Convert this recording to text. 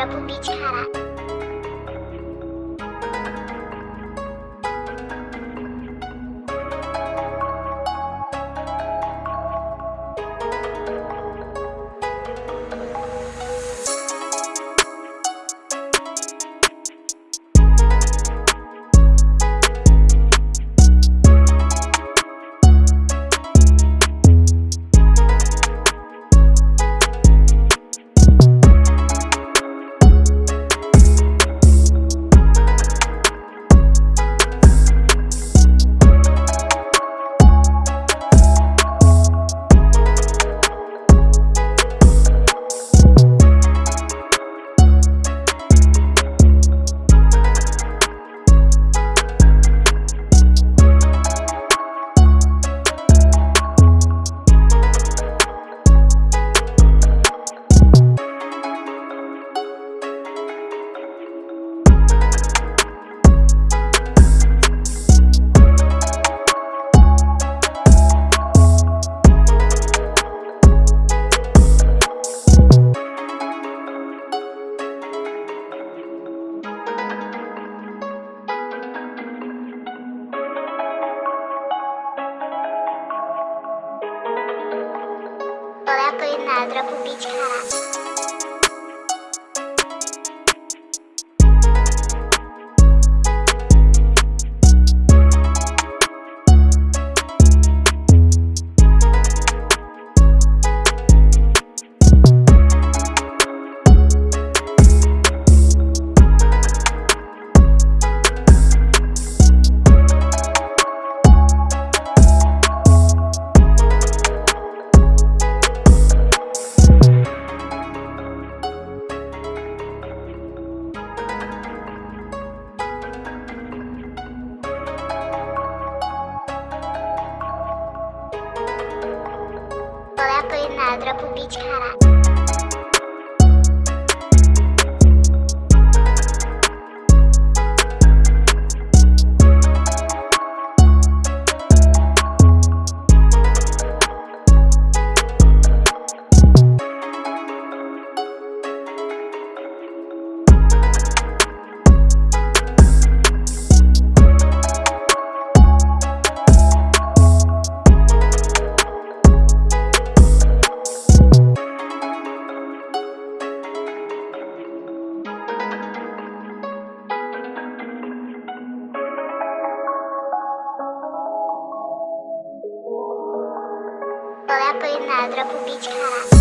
Ветра купить Olha a nada pro ladra pubičkara. Păi, na, a bici,